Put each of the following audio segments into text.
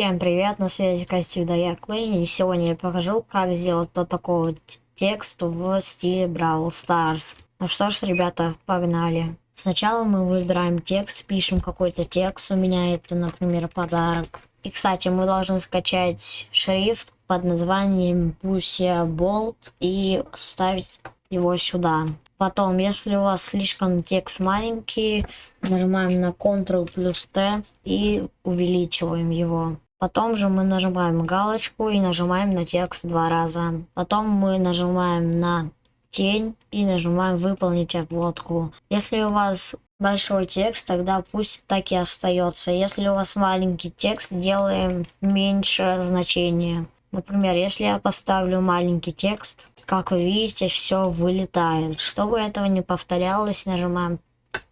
Всем привет, на связи как всегда я и сегодня я покажу, как сделать тот такой вот текст в стиле Brawl Stars. Ну что ж, ребята, погнали. Сначала мы выбираем текст, пишем какой-то текст, у меня это, например, подарок. И, кстати, мы должны скачать шрифт под названием Pussy Bold и ставить его сюда. Потом, если у вас слишком текст маленький, нажимаем на Ctrl плюс T и увеличиваем его. Потом же мы нажимаем галочку и нажимаем на текст два раза. Потом мы нажимаем на тень и нажимаем выполнить обводку. Если у вас большой текст, тогда пусть так и остается. Если у вас маленький текст, делаем меньше значения. Например, если я поставлю маленький текст, как вы видите, все вылетает. Чтобы этого не повторялось, нажимаем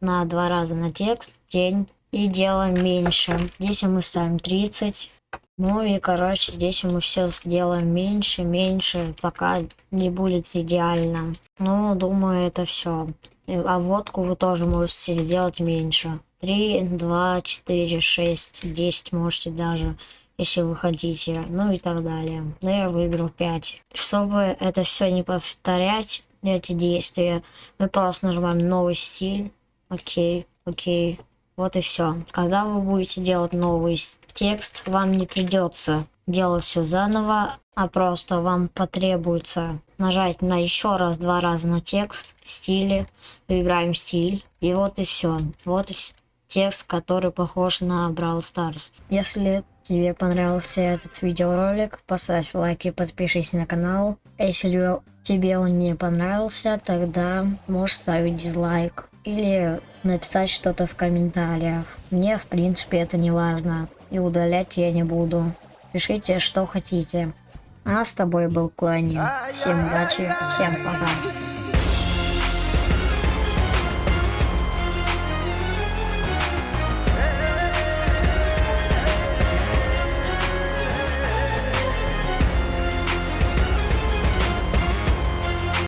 на два раза на текст, тень и делаем меньше. Здесь мы ставим 30. Ну и короче, здесь мы все сделаем меньше, меньше, пока не будет идеально. Ну, думаю, это все. А водку вы тоже можете сделать меньше. 3, 2, 4, 6, 10 можете даже, если вы хотите. Ну и так далее. Но я выберу 5. Чтобы это все не повторять, эти действия, мы просто нажимаем новый стиль. Окей, окей. Вот и все. Когда вы будете делать новый текст, вам не придется делать все заново, а просто вам потребуется нажать на еще раз, два раза на текст, стили, выбираем стиль, и вот и все. Вот и текст, который похож на Brawl Stars. Если тебе понравился этот видеоролик, поставь лайк и подпишись на канал. Если тебе он не понравился, тогда можешь ставить дизлайк или написать что-то в комментариях. Мне, в принципе, это не важно. И удалять я не буду. Пишите, что хотите. А с тобой был Клани. Всем удачи, всем пока.